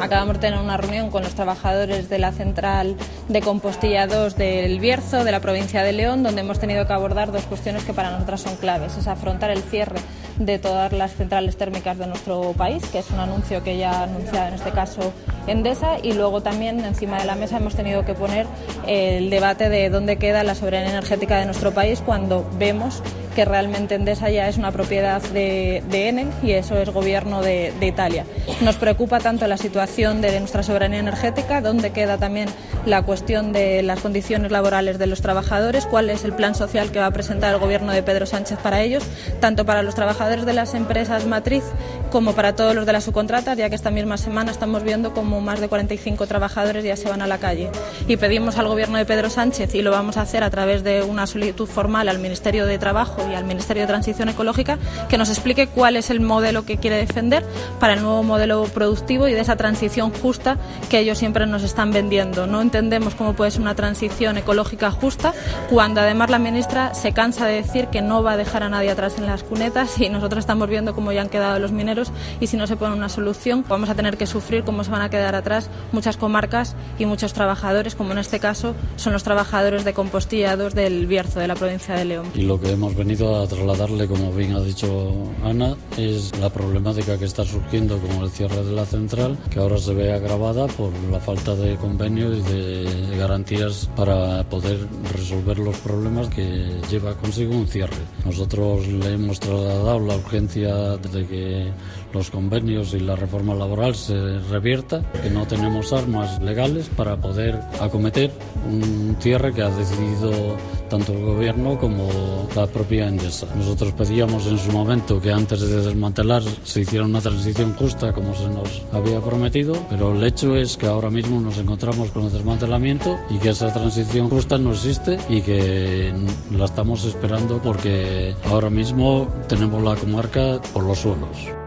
Acabamos de tener una reunión con los trabajadores de la central de compostilla 2 del Bierzo, de la provincia de León, donde hemos tenido que abordar dos cuestiones que para nosotras son claves. Es afrontar el cierre de todas las centrales térmicas de nuestro país, que es un anuncio que ya ha anunciado en este caso Endesa, y luego también encima de la mesa hemos tenido que poner el debate de dónde queda la soberanía energética de nuestro país cuando vemos que realmente Endesa ya es una propiedad de, de y eso es gobierno de, de, Italia. Nos preocupa tanto la situación de nuestra soberanía energética, dónde queda también la cuestión de las condiciones laborales de los trabajadores, cuál es el plan social que va a presentar el gobierno de Pedro Sánchez para ellos, tanto para los trabajadores de las empresas matriz como para todos los de las subcontratas, ya que esta misma semana estamos viendo como más de 45 trabajadores ya se van a la calle. Y pedimos al gobierno de Pedro Sánchez, y lo vamos a hacer a través de una solicitud formal al Ministerio de Trabajo y al Ministerio de Transición Ecológica que nos explique cuál es el modelo que quiere defender para el nuevo modelo productivo y de esa transición justa que ellos siempre nos están vendiendo. No entendemos cómo puede ser una transición ecológica justa cuando además la ministra se cansa de decir que no va a dejar a nadie atrás en las cunetas y nosotros estamos viendo cómo ya han quedado los mineros y si no se pone una solución vamos a tener que sufrir cómo se van a quedar atrás muchas comarcas y muchos trabajadores, como en este caso son los trabajadores de compostillados del Bierzo, de la provincia de León. A trasladarle, como bien ha dicho Ana, es la problemática que está surgiendo con el cierre de la central, que ahora se ve agravada por la falta de convenio y de garantías para poder resolver los problemas que lleva consigo un cierre. Nosotros le hemos trasladado la urgencia de que los convenios y la reforma laboral se revierta, que no tenemos armas legales para poder acometer un cierre que ha decidido tanto el gobierno como la propia Endesa. Nosotros pedíamos en su momento que antes de desmantelar se hiciera una transición justa como se nos había prometido, pero el hecho es que ahora mismo nos encontramos con el desmantelamiento y que esa transición justa no existe y que la estamos esperando porque ahora mismo tenemos la comarca por los suelos.